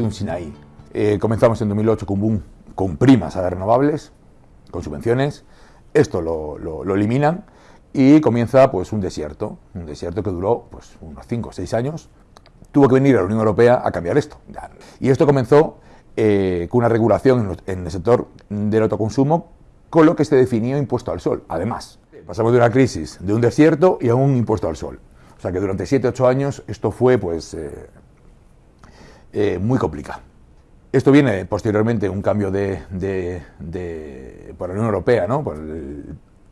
un Sinaí. Eh, comenzamos en 2008 con boom con primas a las renovables, con subvenciones. Esto lo, lo, eliminan y comienza pues un desierto, un desierto que duró pues unos 5 o 6 años. Tuvo que venir a la Unión Europea a cambiar esto. Y esto comenzó eh, con una regulación en el sector del autoconsumo con lo que se definió impuesto al sol. Además, pasamos de una crisis de un desierto y a un impuesto al sol. O sea que durante 7-8 años esto fue pues eh, eh, muy complicado. Esto viene posteriormente un cambio de, por la Unión Europea, ¿no?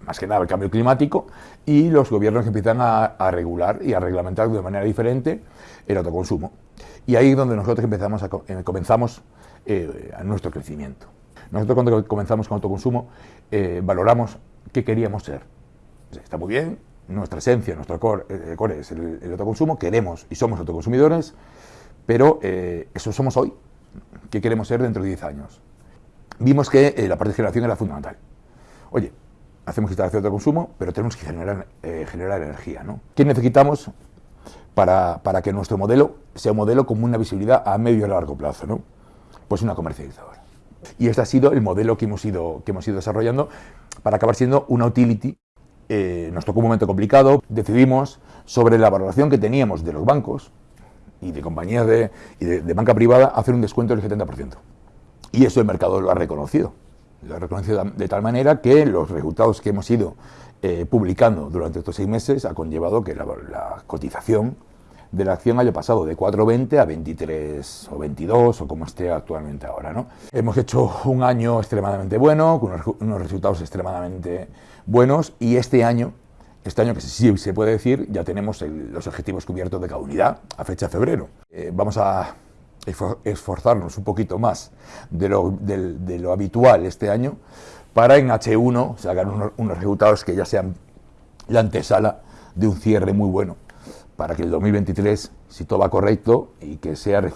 más que nada el cambio climático, y los gobiernos empiezan a, regular y a reglamentar de manera diferente el autoconsumo. Y ahí es donde nosotros empezamos a, eh, comenzamos eh, a nuestro crecimiento. Nosotros cuando comenzamos con autoconsumo valoramos qué queríamos ser. Está muy bien, nuestra esencia, nuestro core, es el, el, autoconsumo, queremos y somos autoconsumidores, pero eh, eso somos hoy. ¿Qué queremos ser dentro de 10 años? Vimos que eh, la parte de generación era fundamental. Oye, hacemos instalación de consumo, pero tenemos que generar, eh, generar energía. ¿no? ¿Qué necesitamos para, que nuestro modelo sea un modelo con una visibilidad a medio y largo plazo? ¿no? Pues una comercializadora. Y este ha sido el modelo que hemos ido, que hemos ido desarrollando para acabar siendo una utility. nos tocó un momento complicado, decidimos sobre la valoración que teníamos de los bancos, y de compañías de, de, banca privada hacer un descuento del 70%. Y eso el mercado lo ha reconocido. Lo ha reconocido de tal manera que los resultados que hemos ido eh, publicando durante estos seis meses ha conllevado que la, cotización de la acción haya pasado de 4,20 a 23 o 22 o como esté actualmente ahora. ¿no? Hemos hecho un año extremadamente bueno, con unos resultados extremadamente buenos y este año este año, que sí se puede decir, ya tenemos los objetivos cubiertos de cada unidad a fecha de febrero. Eh, vamos a esforzarnos un poquito más de lo, habitual este año para en H1 sacar unos, resultados que ya sean la antesala de un cierre muy bueno para que el 2023, si todo va correcto y que sea el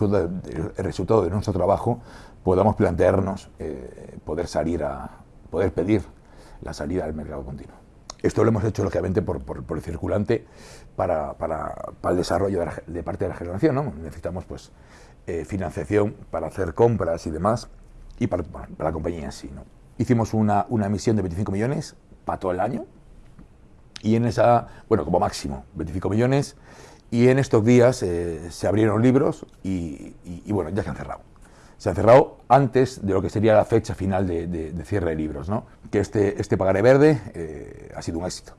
resultado de nuestro trabajo, podamos plantearnos eh, poder salir a poder pedir la salida del mercado continuo. Esto lo hemos hecho, lógicamente, por, el circulante para, el desarrollo de, parte de la generación. ¿no? Necesitamos pues, eh, financiación para hacer compras y demás, y para, la compañía en sí. Hicimos una, una emisión de 25 millones para todo el año, y en esa, bueno, como máximo, 25 millones, y en estos días eh, se abrieron libros y, bueno, ya se han cerrado se ha cerrado antes de lo que sería la fecha final de, cierre de libros. ¿no? Que este, este pagaré verde eh, ha sido un éxito.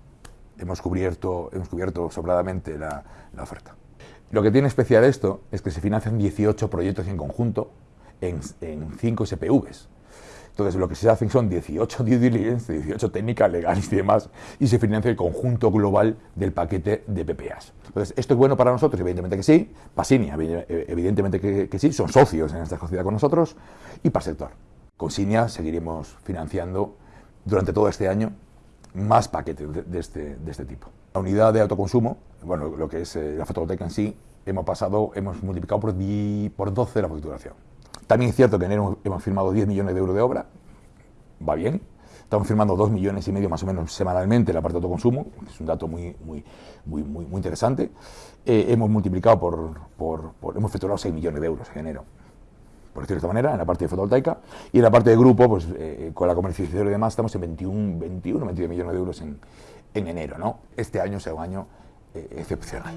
Hemos cubierto, hemos cubierto sobradamente la, la, oferta. Lo que tiene especial esto es que se financian 18 proyectos en conjunto en, en 5 SPVs. Entonces, lo que se hacen son 18 due diligence, 18 técnicas legales y demás, y se financia el conjunto global del paquete de PPAs. Entonces, ¿esto es bueno para nosotros? Evidentemente que sí. Pasinia, evidentemente que, sí. Son socios en esta sociedad con nosotros. Y para sector. Con Sinia seguiremos financiando durante todo este año más paquetes de, este, de este tipo. La unidad de autoconsumo, bueno, lo que es eh, la fotovoltaica en sí, hemos pasado, hemos multiplicado por, por 12 la facturación. También es cierto que en enero hemos firmado 10 millones de euros de obra, va bien. Estamos firmando 2 millones y medio más o menos semanalmente la parte de autoconsumo, es un dato muy, muy, muy, muy, interesante. Eh, hemos multiplicado por, por, hemos facturado 6 millones de euros en enero, por decirlo de manera, en la parte de fotovoltaica. Y en la parte de grupo, pues eh, con la comercialización y demás, estamos en 21, 21 22 millones de euros en, en enero. ¿no? Este año será un año eh, excepcional.